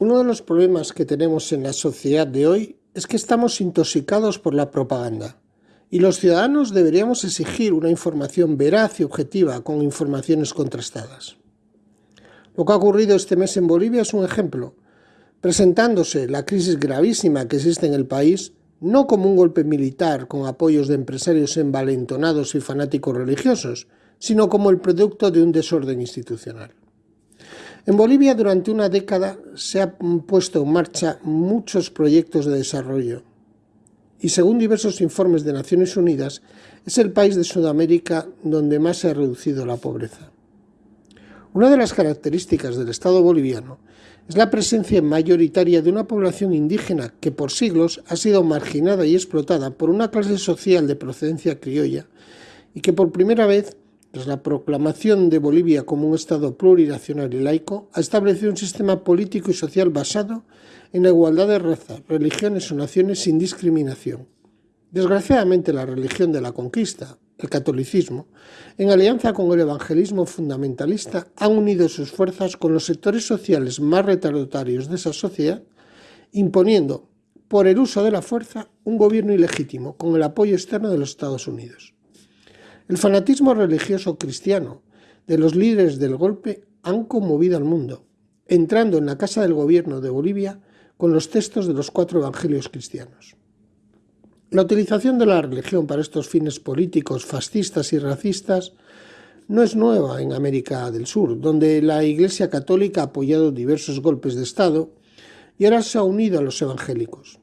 Uno de los problemas que tenemos en la sociedad de hoy es que estamos intoxicados por la propaganda y los ciudadanos deberíamos exigir una información veraz y objetiva con informaciones contrastadas. Lo que ha ocurrido este mes en Bolivia es un ejemplo, presentándose la crisis gravísima que existe en el país no como un golpe militar con apoyos de empresarios envalentonados y fanáticos religiosos, sino como el producto de un desorden institucional. En Bolivia durante una década se han puesto en marcha muchos proyectos de desarrollo y según diversos informes de Naciones Unidas es el país de Sudamérica donde más se ha reducido la pobreza. Una de las características del Estado boliviano es la presencia mayoritaria de una población indígena que por siglos ha sido marginada y explotada por una clase social de procedencia criolla y que por primera vez tras la proclamación de Bolivia como un Estado plurinacional y laico, ha establecido un sistema político y social basado en la igualdad de razas, religiones o naciones sin discriminación. Desgraciadamente la religión de la conquista, el catolicismo, en alianza con el evangelismo fundamentalista, han unido sus fuerzas con los sectores sociales más retardatarios de esa sociedad, imponiendo, por el uso de la fuerza, un gobierno ilegítimo con el apoyo externo de los Estados Unidos. El fanatismo religioso cristiano de los líderes del golpe han conmovido al mundo, entrando en la Casa del Gobierno de Bolivia con los textos de los cuatro evangelios cristianos. La utilización de la religión para estos fines políticos, fascistas y racistas no es nueva en América del Sur, donde la Iglesia Católica ha apoyado diversos golpes de Estado y ahora se ha unido a los evangélicos.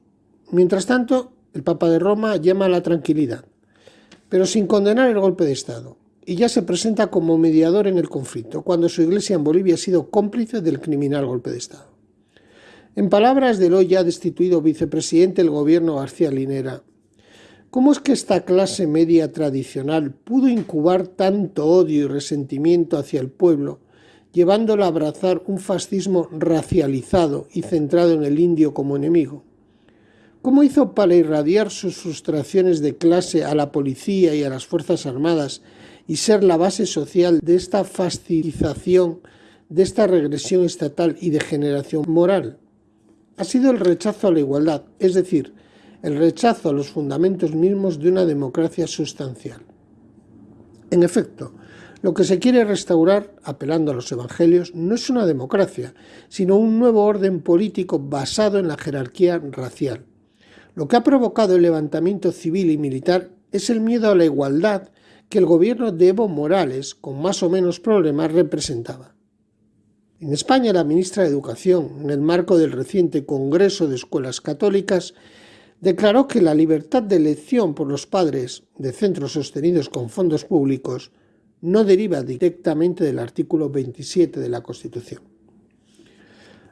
Mientras tanto, el Papa de Roma llama a la tranquilidad, pero sin condenar el golpe de Estado, y ya se presenta como mediador en el conflicto, cuando su iglesia en Bolivia ha sido cómplice del criminal golpe de Estado. En palabras del hoy ya destituido vicepresidente del gobierno García Linera, ¿cómo es que esta clase media tradicional pudo incubar tanto odio y resentimiento hacia el pueblo, llevándola a abrazar un fascismo racializado y centrado en el indio como enemigo? ¿Cómo hizo para irradiar sus frustraciones de clase a la policía y a las Fuerzas Armadas y ser la base social de esta fascización, de esta regresión estatal y degeneración moral? Ha sido el rechazo a la igualdad, es decir, el rechazo a los fundamentos mismos de una democracia sustancial. En efecto, lo que se quiere restaurar, apelando a los evangelios, no es una democracia, sino un nuevo orden político basado en la jerarquía racial. Lo que ha provocado el levantamiento civil y militar es el miedo a la igualdad que el gobierno de Evo Morales, con más o menos problemas, representaba. En España, la ministra de Educación, en el marco del reciente Congreso de Escuelas Católicas, declaró que la libertad de elección por los padres de centros sostenidos con fondos públicos no deriva directamente del artículo 27 de la Constitución.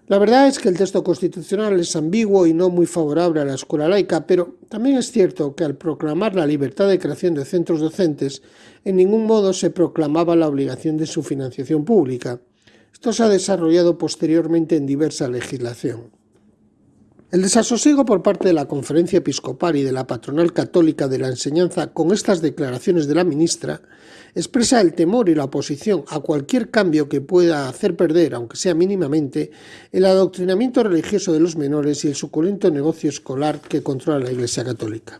La verdad es que el texto constitucional es ambiguo y no muy favorable a la escuela laica, pero también es cierto que al proclamar la libertad de creación de centros docentes, en ningún modo se proclamaba la obligación de su financiación pública. Esto se ha desarrollado posteriormente en diversa legislación. El desasosiego por parte de la Conferencia Episcopal y de la Patronal Católica de la Enseñanza con estas declaraciones de la ministra expresa el temor y la oposición a cualquier cambio que pueda hacer perder, aunque sea mínimamente, el adoctrinamiento religioso de los menores y el suculento negocio escolar que controla la Iglesia Católica.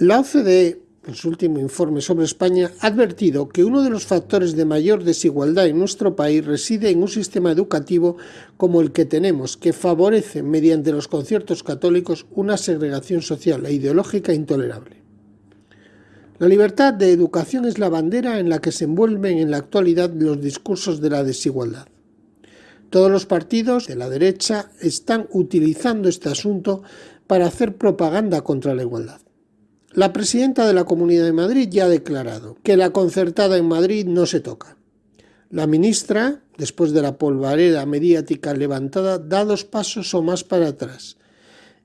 La OCDE en su último informe sobre España, ha advertido que uno de los factores de mayor desigualdad en nuestro país reside en un sistema educativo como el que tenemos, que favorece, mediante los conciertos católicos, una segregación social e ideológica intolerable. La libertad de educación es la bandera en la que se envuelven en la actualidad los discursos de la desigualdad. Todos los partidos de la derecha están utilizando este asunto para hacer propaganda contra la igualdad. La presidenta de la Comunidad de Madrid ya ha declarado que la concertada en Madrid no se toca. La ministra, después de la polvareda mediática levantada, da dos pasos o más para atrás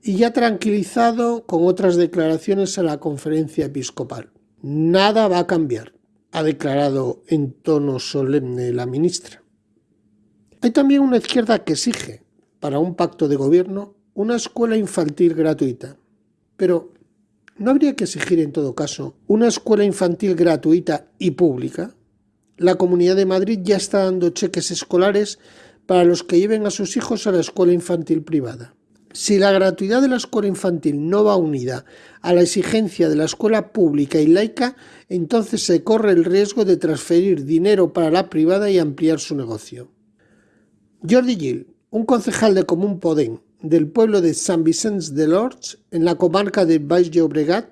y ya tranquilizado con otras declaraciones a la conferencia episcopal. Nada va a cambiar, ha declarado en tono solemne la ministra. Hay también una izquierda que exige, para un pacto de gobierno, una escuela infantil gratuita. Pero ¿No habría que exigir en todo caso una escuela infantil gratuita y pública? La Comunidad de Madrid ya está dando cheques escolares para los que lleven a sus hijos a la escuela infantil privada. Si la gratuidad de la escuela infantil no va unida a la exigencia de la escuela pública y laica, entonces se corre el riesgo de transferir dinero para la privada y ampliar su negocio. Jordi Gil, un concejal de Común Podem del pueblo de San Vicente de Lorch, en la comarca de Baix Llobregat,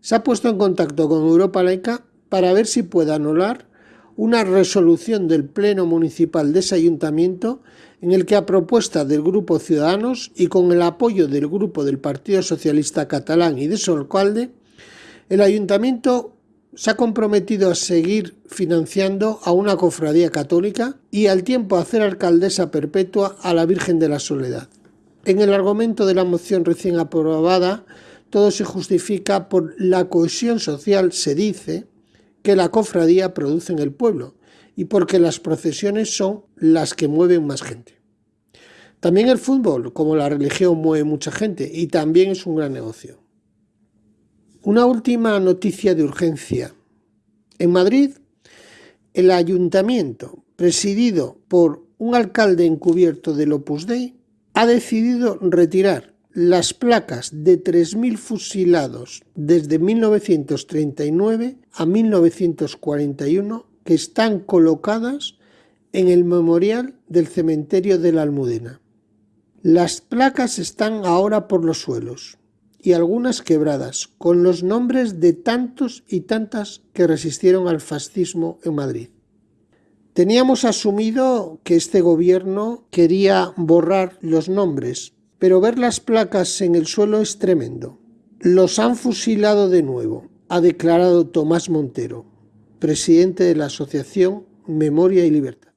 se ha puesto en contacto con Europa Laica para ver si puede anular una resolución del Pleno Municipal de ese ayuntamiento en el que a propuesta del Grupo Ciudadanos y con el apoyo del Grupo del Partido Socialista Catalán y de su alcalde, el ayuntamiento se ha comprometido a seguir financiando a una cofradía católica y al tiempo a hacer alcaldesa perpetua a la Virgen de la Soledad. En el argumento de la moción recién aprobada, todo se justifica por la cohesión social, se dice, que la cofradía produce en el pueblo y porque las procesiones son las que mueven más gente. También el fútbol, como la religión, mueve mucha gente y también es un gran negocio. Una última noticia de urgencia. En Madrid, el ayuntamiento, presidido por un alcalde encubierto del Opus Dei, ha decidido retirar las placas de 3.000 fusilados desde 1939 a 1941 que están colocadas en el memorial del cementerio de la Almudena. Las placas están ahora por los suelos y algunas quebradas, con los nombres de tantos y tantas que resistieron al fascismo en Madrid. Teníamos asumido que este gobierno quería borrar los nombres, pero ver las placas en el suelo es tremendo. Los han fusilado de nuevo, ha declarado Tomás Montero, presidente de la Asociación Memoria y Libertad.